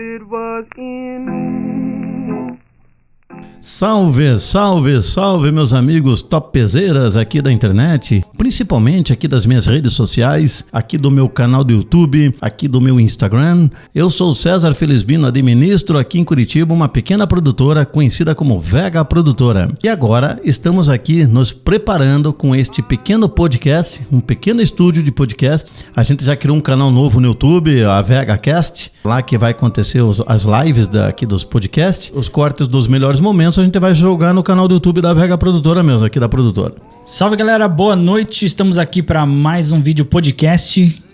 it was in. Salve, salve, salve, meus amigos topzeiras aqui da internet, principalmente aqui das minhas redes sociais, aqui do meu canal do YouTube, aqui do meu Instagram. Eu sou César Felizbino, administro aqui em Curitiba uma pequena produtora conhecida como Vega Produtora. E agora estamos aqui nos preparando com este pequeno podcast, um pequeno estúdio de podcast. A gente já criou um canal novo no YouTube, a Vega Cast, lá que vai acontecer os, as lives daqui dos podcasts, os cortes dos melhores momentos a gente vai jogar no canal do YouTube da Vega Produtora mesmo, aqui da produtora. Salve galera, boa noite. Estamos aqui para mais um vídeo podcast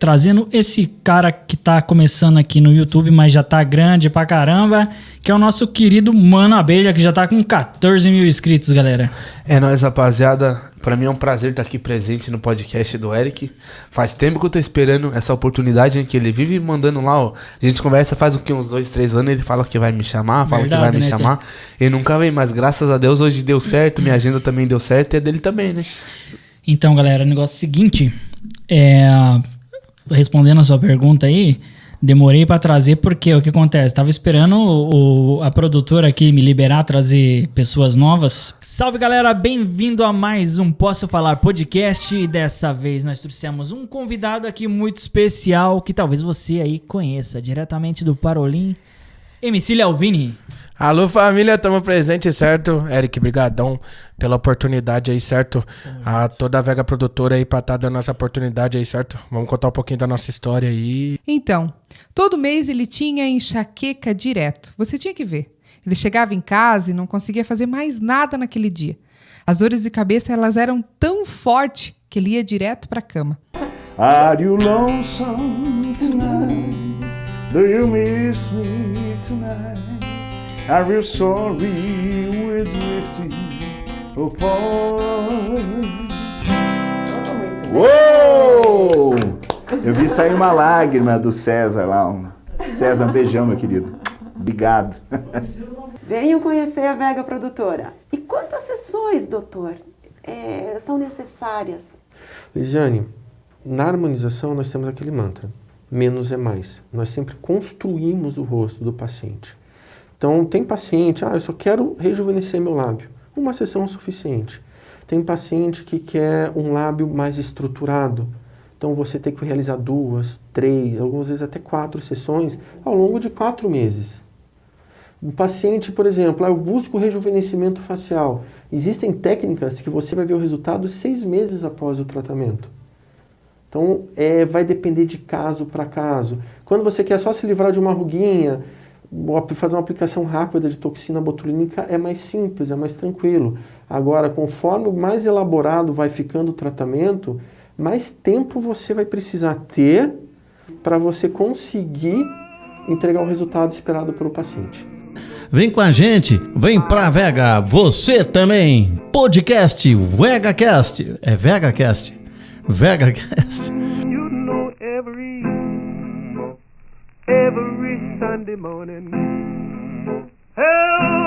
trazendo esse cara que tá começando aqui no YouTube, mas já tá grande pra caramba, que é o nosso querido Mano Abelha, que já tá com 14 mil inscritos, galera. É nóis, rapaziada. Pra mim é um prazer estar aqui presente no podcast do Eric. Faz tempo que eu tô esperando essa oportunidade em que ele vive mandando lá, ó. A gente conversa faz o que, uns dois, três anos, ele fala que vai me chamar, fala Verdade, que vai me né, chamar. Ele nunca vem, mas graças a Deus hoje deu certo, minha agenda também deu certo e a dele também, né? Então, galera, o negócio é o seguinte, é, respondendo a sua pergunta aí, demorei pra trazer porque o que acontece? Tava esperando o- a produtora aqui me liberar, trazer pessoas novas. Salve galera, bem-vindo a mais um Posso Falar podcast. E dessa vez nós trouxemos um convidado aqui muito especial que talvez você aí conheça, diretamente do Parolim, MC Lealvini. Alô família, tamo presente, certo? Eric, brigadão pela oportunidade aí, certo? A toda a Vega Produtora aí pra estar dando essa oportunidade aí, certo? Vamos contar um pouquinho da nossa história aí. Então, todo mês ele tinha enxaqueca direto. Você tinha que ver. Ele chegava em casa e não conseguia fazer mais nada naquele dia. As dores de cabeça elas eram tão fortes que ele ia direto para a cama. Are you lonesome tonight? Do you miss me tonight? Are you sorry we're drifting apart? Uou! Eu vi sair uma lágrima do César lá. um- César, um beijão, meu querido. Obrigado. Venham conhecer a Vega Produtora. E quantas sessões, doutor, é, são necessárias? Lisiane, na harmonização nós temos aquele mantra: menos é mais. Nós sempre construímos o rosto do paciente. Então, tem paciente, ah, eu só quero rejuvenescer meu lábio. Uma sessão é suficiente. Tem paciente que quer um lábio mais estruturado. Então, você tem que realizar duas, três, algumas vezes até quatro sessões ao longo de quatro meses. Um paciente, por exemplo, ah, eu busco rejuvenescimento facial. Existem técnicas que você vai ver o resultado seis meses após o tratamento. Então, é, vai depender de caso para caso. Quando você quer só se livrar de uma ruguinha, fazer uma aplicação rápida de toxina botulínica, é mais simples, é mais tranquilo. Agora, conforme mais elaborado vai ficando o tratamento, mais tempo você vai precisar ter para você conseguir entregar o resultado esperado pelo paciente. Vem com a gente, vem pra Vega, você também. Podcast VegaCast. É VegaCast. VegaCast. You know every every Sunday morning. Hell